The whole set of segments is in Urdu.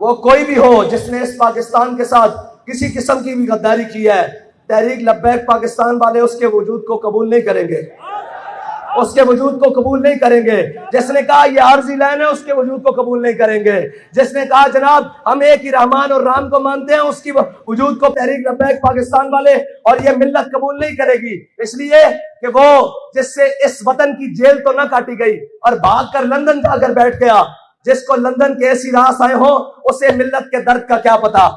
وہ کوئی بھی ہو جس نے اس پاکستان کے ساتھ کسی قسم کی بھی غداری کی ہے، تحریک لبیک پاکستان والے اس کے وجود کو قبول نہیں کریں گے۔ اس کے وجود کو قبول نہیں کریں گے۔ جس نے کہا یہ عارضی لائن ہے، اس کے وجود کو قبول نہیں کریں گے۔ جس نے کہا جناب ہم ایک ہی رحمان اور رام کو مانتے ہیں، اس کی وجود کو تحریک لبیک پاکستان والے اور یہ ملت قبول نہیں کرے گی۔ اس لیے کہ وہ جس سے اس وطن کی جیل تو نہ کاٹی گئی اور بھاگ کر لندن جا کر بیٹھ گیا۔ جس کو لندن کے ایسی راس آئے ہوں اسے ملت کے درد کا کیا پتا؟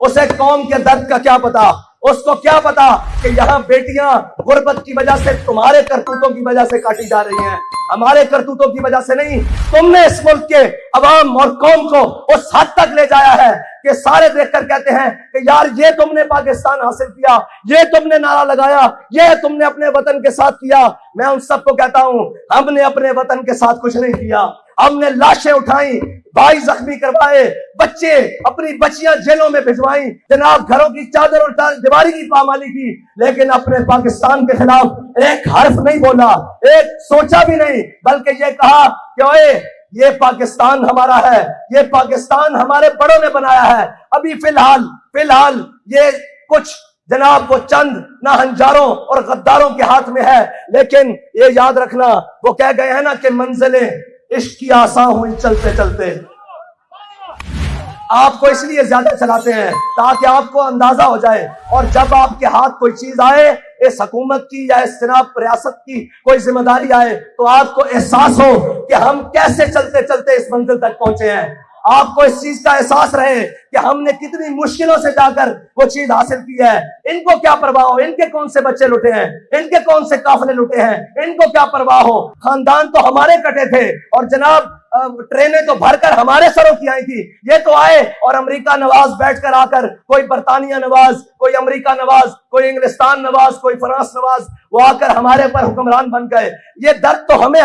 اسے قوم کے درد کا کیا پتا؟ اس کو کیا پتا کہ یہاں بیٹیاں غربت کی وجہ سے تمہارے کرتوتوں کی وجہ سے کاٹی جا رہی ہیں، ہمارے کرتوتوں کی وجہ سے نہیں۔ تم نے اس ملک کے عوام اور قوم کو اس حد تک لے جایا ہے کہ سارے دیکھ کر کہتے ہیں کہ یار یہ تم نے پاکستان حاصل کیا، یہ تم نے نعرہ لگایا، یہ تم نے اپنے وطن کے ساتھ کیا۔ میں ان سب کو کہتا ہوں، ہم نے اپنے وطن کے ساتھ کچھ نہیں کیا۔ ہم نے لاشیں اٹھائیں، بھائی زخمی کروائے، بچے اپنی بچیاں جیلوں میں بھجوائیں۔ جناب گھروں کی چادر اور دیواری کی پامالی کی، لیکن اپنے پاکستان کے خلاف ایک حرف نہیں بولا، ایک سوچا بھی نہیں، بلکہ یہ کہا کہ اوے یہ پاکستان ہمارا ہے، یہ پاکستان ہمارے بڑوں نے بنایا ہے۔ ابھی فی الحال فی الحال یہ کچھ جناب وہ چند نہ ہنجاروں اور غداروں کے ہاتھ میں ہے، لیکن یہ یاد رکھنا، وہ کہہ گئے ہیں نا کہ منزلیں عشق کی آسان ہوئی چلتے چلتے۔ آپ کو اس لیے زیادہ چلاتے ہیں تاکہ آپ کو اندازہ ہو جائے اور جب آپ کے ہاتھ کوئی چیز آئے، اس حکومت کی یا اس جناب ریاست کی کوئی ذمہ داری آئے، تو آپ کو احساس ہو کہ ہم کیسے چلتے چلتے اس منزل تک پہنچے ہیں۔ آپ کو اس چیز کا احساس رہے کہ ہم نے کتنی مشکلوں سے جا کر وہ چیز حاصل کی ہے۔ ان کو کیا پرواہ ہو؟ ان کے کون سے بچے لٹے ہیں؟ ان کے کون سے قافلے لٹے ہیں؟ ان کو کیا پرواہ ہو؟ خاندان تو ہمارے کٹے تھے اور جناب ٹرینیں تو بھر کر ہمارے سروں کی آئی تھی۔ یہ تو آئے اور امریکہ نواز بیٹھ کر آ کر کوئی برطانیہ نواز، کوئی امریکہ نواز، کوئی انگلستان نواز، کوئی فرانس نواز وہ آ کر ہمارے پر حکمران بن گئے۔ یہ درد تو ہمیں